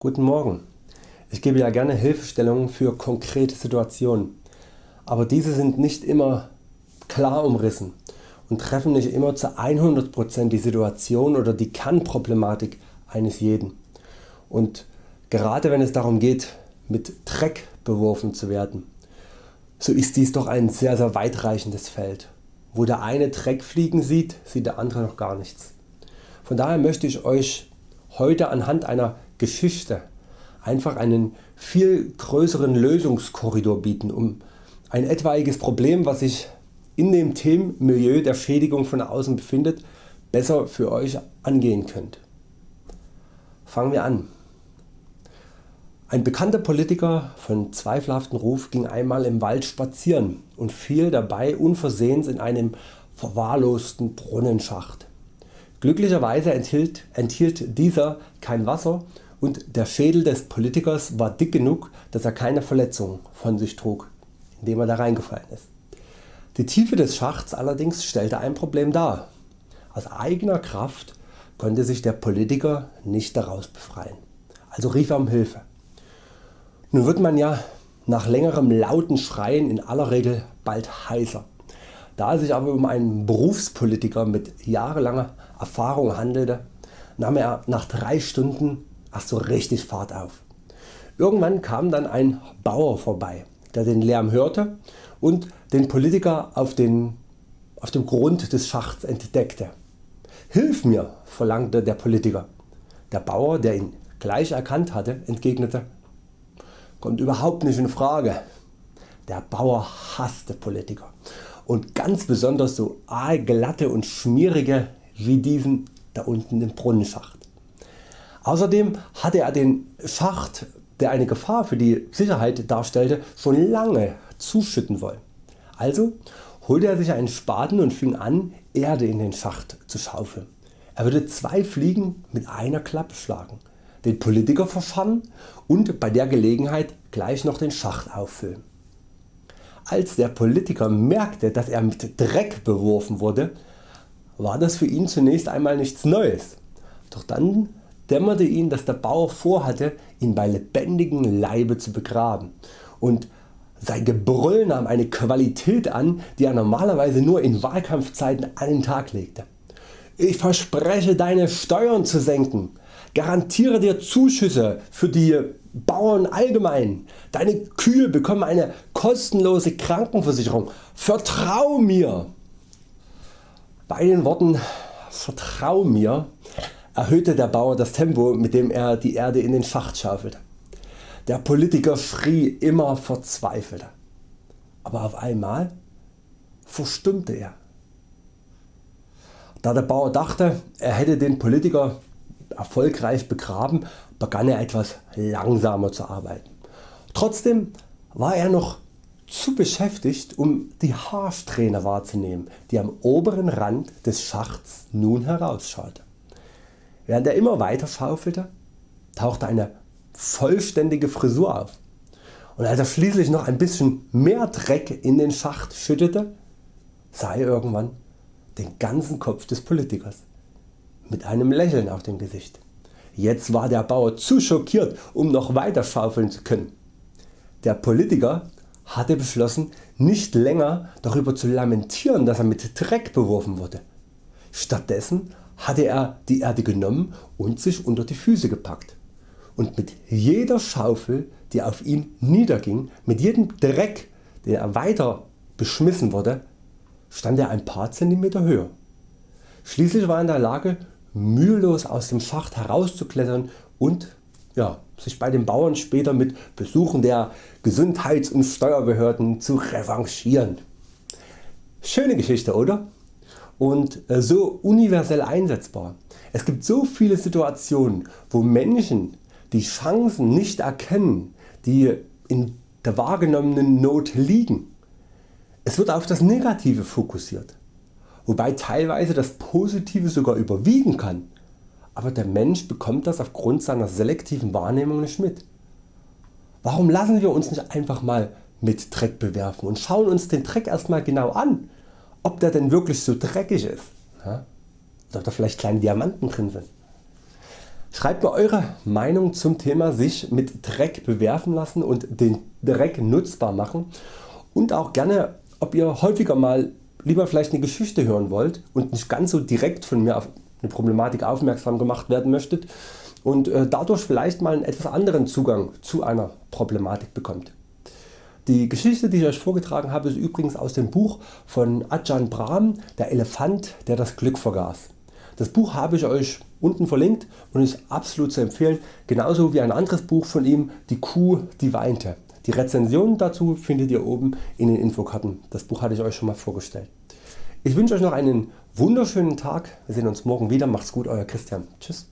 Guten Morgen. Ich gebe ja gerne Hilfestellungen für konkrete Situationen, aber diese sind nicht immer klar umrissen und treffen nicht immer zu 100% die Situation oder die Kernproblematik eines jeden. Und gerade wenn es darum geht mit Dreck beworfen zu werden, so ist dies doch ein sehr sehr weitreichendes Feld. Wo der eine Dreck fliegen sieht, sieht der andere noch gar nichts. Von daher möchte ich Euch heute anhand einer Geschichte einfach einen viel größeren Lösungskorridor bieten um ein etwaiges Problem was sich in dem Themenmilieu der Schädigung von außen befindet besser für Euch angehen könnt. Fangen wir an. Ein bekannter Politiker von zweifelhaftem Ruf ging einmal im Wald spazieren und fiel dabei unversehens in einem verwahrlosten Brunnenschacht. Glücklicherweise enthielt, enthielt dieser kein Wasser und der Schädel des Politikers war dick genug dass er keine Verletzung von sich trug indem er da reingefallen ist. Die Tiefe des Schachts allerdings stellte ein Problem dar. Aus eigener Kraft konnte sich der Politiker nicht daraus befreien, also rief er um Hilfe. Nun wird man ja nach längerem lauten Schreien in aller Regel bald heiser. Da es sich aber um einen Berufspolitiker mit jahrelanger Erfahrung handelte, nahm er nach 3 Stunden erst so richtig Fahrt auf. Irgendwann kam dann ein Bauer vorbei, der den Lärm hörte und den Politiker auf, den, auf dem Grund des Schachts entdeckte. Hilf mir, verlangte der Politiker. Der Bauer, der ihn gleich erkannt hatte, entgegnete, kommt überhaupt nicht in Frage. Der Bauer hasste Politiker und ganz besonders so aalglatte und schmierige wie diesen da unten im Brunnenschacht. Außerdem hatte er den Schacht der eine Gefahr für die Sicherheit darstellte schon lange zuschütten wollen. Also holte er sich einen Spaten und fing an Erde in den Schacht zu schaufeln. Er würde zwei Fliegen mit einer Klappe schlagen, den Politiker verschannen und bei der Gelegenheit gleich noch den Schacht auffüllen. Als der Politiker merkte dass er mit Dreck beworfen wurde, war das für ihn zunächst einmal nichts Neues. Doch dann dämmerte ihn dass der Bauer vorhatte ihn bei lebendigem Leibe zu begraben und sein Gebrüll nahm eine Qualität an die er normalerweise nur in Wahlkampfzeiten an den Tag legte. Ich verspreche deine Steuern zu senken, garantiere dir Zuschüsse für die Bauern allgemein. Deine Kühe bekommen eine kostenlose Krankenversicherung. Vertrau mir! Bei den Worten Vertrau mir erhöhte der Bauer das Tempo mit dem er die Erde in den Schacht schaufelte. Der Politiker schrie immer verzweifelter. Aber auf einmal verstummte er. Da der Bauer dachte er hätte den Politiker erfolgreich begraben begann er etwas langsamer zu arbeiten. Trotzdem war er noch zu beschäftigt um die Haarsträhne wahrzunehmen die am oberen Rand des Schachts nun herausschaute. Während er immer weiter schaufelte tauchte eine vollständige Frisur auf und als er schließlich noch ein bisschen mehr Dreck in den Schacht schüttete sah er irgendwann den ganzen Kopf des Politikers mit einem Lächeln auf dem Gesicht. Jetzt war der Bauer zu schockiert um noch weiter schaufeln zu können. Der Politiker hatte beschlossen nicht länger darüber zu lamentieren dass er mit Dreck beworfen wurde. Stattdessen hatte er die Erde genommen und sich unter die Füße gepackt und mit jeder Schaufel die auf ihn niederging, mit jedem Dreck den er weiter beschmissen wurde, stand er ein paar Zentimeter höher. Schließlich war er in der Lage mühelos aus dem Schacht herauszuklettern und ja, sich bei den Bauern später mit Besuchen der Gesundheits- und Steuerbehörden zu revanchieren. Schöne Geschichte oder? Und äh, so universell einsetzbar. Es gibt so viele Situationen wo Menschen die Chancen nicht erkennen die in der wahrgenommenen Not liegen. Es wird auf das Negative fokussiert wobei teilweise das Positive sogar überwiegen kann, aber der Mensch bekommt das aufgrund seiner selektiven Wahrnehmung nicht mit. Warum lassen wir uns nicht einfach mal mit Dreck bewerfen und schauen uns den Dreck erstmal genau an, ob der denn wirklich so dreckig ist ja? ob da vielleicht kleine Diamanten drin sind. Schreibt mir Eure Meinung zum Thema sich mit Dreck bewerfen lassen und den Dreck nutzbar machen und auch gerne ob ihr häufiger mal lieber vielleicht eine Geschichte hören wollt und nicht ganz so direkt von mir auf eine Problematik aufmerksam gemacht werden möchtet und äh, dadurch vielleicht mal einen etwas anderen Zugang zu einer Problematik bekommt. Die Geschichte die ich Euch vorgetragen habe ist übrigens aus dem Buch von Ajahn Brahm Der Elefant der das Glück vergaß. Das Buch habe ich Euch unten verlinkt und ist absolut zu empfehlen, genauso wie ein anderes Buch von ihm Die Kuh die weinte. Die Rezension dazu findet ihr oben in den Infokarten. Das Buch hatte ich Euch schon mal vorgestellt. Ich wünsche Euch noch einen wunderschönen Tag. Wir sehen uns morgen wieder. Macht's gut Euer Christian. Tschüss.